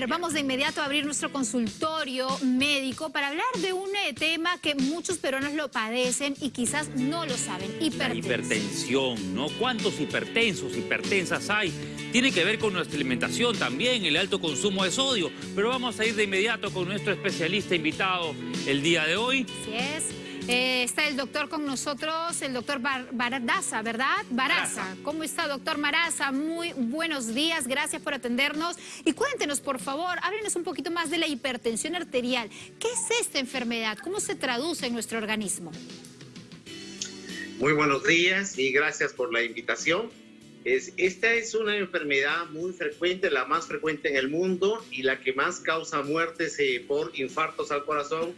ver, vamos de inmediato a abrir nuestro consultorio médico para hablar de un eh, tema que muchos peruanos lo padecen y quizás no lo saben, hipertensión. La hipertensión, ¿no? ¿Cuántos hipertensos, hipertensas hay? Tiene que ver con nuestra alimentación también, el alto consumo de sodio. Pero vamos a ir de inmediato con nuestro especialista invitado el día de hoy. Así es. Eh, está el doctor con nosotros, el doctor Baradaza, ¿verdad? Baraza. ¿Cómo está, doctor Maraza? Muy buenos días, gracias por atendernos. Y cuéntenos, por favor, háblenos un poquito más de la hipertensión arterial. ¿Qué es esta enfermedad? ¿Cómo se traduce en nuestro organismo? Muy buenos días y gracias por la invitación. Es, esta es una enfermedad muy frecuente, la más frecuente en el mundo y la que más causa muertes eh, por infartos al corazón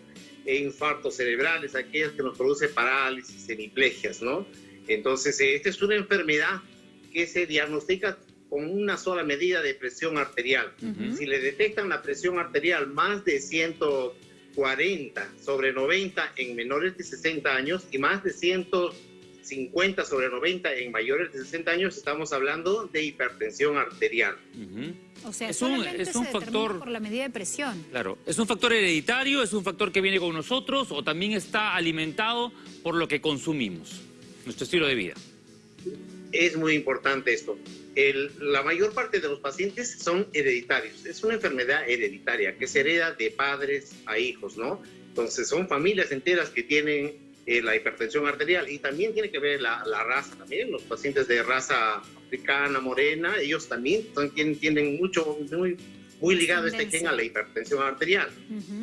infartos cerebrales, aquellas que nos produce parálisis, hemiplegias, ¿no? Entonces, eh, esta es una enfermedad que se diagnostica con una sola medida de presión arterial. Si le detectan la presión arterial más de 140 sobre 90 en menores de 60 años y más de 150 sobre 90 en mayores de 60 años, estamos hablando de hipertensión arterial. O sea, es un, es un factor por la medida de presión. Claro, es un factor hereditario, es un factor que viene con nosotros o también está alimentado por lo que consumimos, nuestro estilo de vida. Es muy importante esto. la mayor parte de los pacientes son hereditarios. Es una enfermedad hereditaria que se hereda de padres a hijos, ¿no? Entonces son familias enteras que tienen eh, la hipertensión arterial y también tiene que ver la, la raza también. Los pacientes de raza africana, morena, ellos también tienen, mucho, muy, muy ligado este gen a la hipertensión arterial.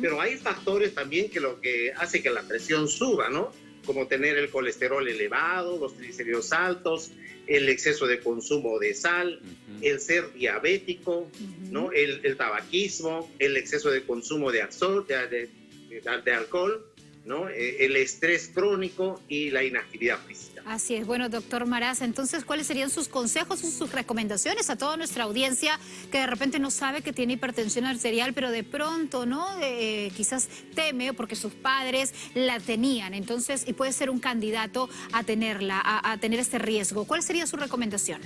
Pero hay factores también que lo que hace que la presión suba, ¿no? Como tener el colesterol elevado, los triglicéridos altos, el exceso de consumo de sal, el ser diabético, ¿no? El, el, tabaquismo, el exceso de consumo de, de, de alcohol ¿no? Eh, el estrés crónico y la inactividad física. Así es. Bueno, doctor Maraz, entonces, ¿cuáles serían sus consejos y sus recomendaciones a toda nuestra audiencia que de repente no sabe que tiene hipertensión arterial, pero de pronto, ¿no? Eh, quizás teme porque sus padres la tenían, entonces, y puede ser un candidato a tenerla, a, tener este riesgo. ¿Cuál sería su recomendación?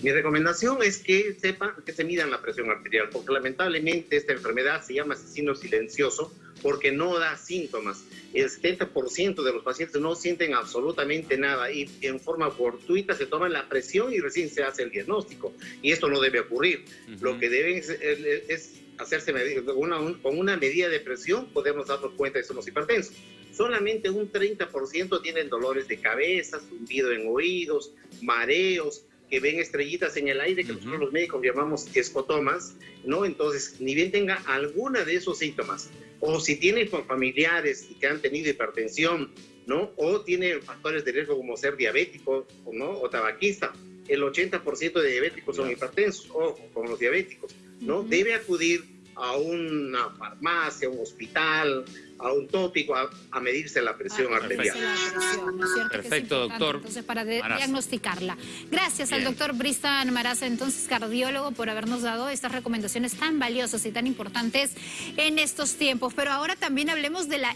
Mi recomendación es que sepan que se midan la presión arterial, porque lamentablemente esta enfermedad se llama asesino silencioso, porque no da síntomas. El 70% de los pacientes no sienten absolutamente nada y en forma fortuita se toman la presión y recién se hace el diagnóstico. Y esto no debe ocurrir. Lo que deben es, hacerse con una medida de presión, podemos darnos cuenta de que somos hipertensos. Solamente un 30% tienen dolores de cabeza, zumbido en oídos, mareos, que ven estrellitas en el aire, que nosotros los médicos llamamos escotomas, ¿no? Entonces, ni bien tenga alguna de esos síntomas, o si tiene familiares que han tenido hipertensión, ¿no? O tiene factores de riesgo como ser diabético, ¿no? O tabaquista, el 80% de diabéticos son hipertensos, o con los diabéticos, ¿no? Debe acudir a una farmacia, un hospital, a un tópico a, medirse la presión arterial. Perfecto, doctor. Entonces, para diagnosticarla. Gracias al doctor Bristan Maraza, entonces cardiólogo, por habernos dado estas recomendaciones tan valiosas y tan importantes en estos tiempos. Pero ahora también hablemos de la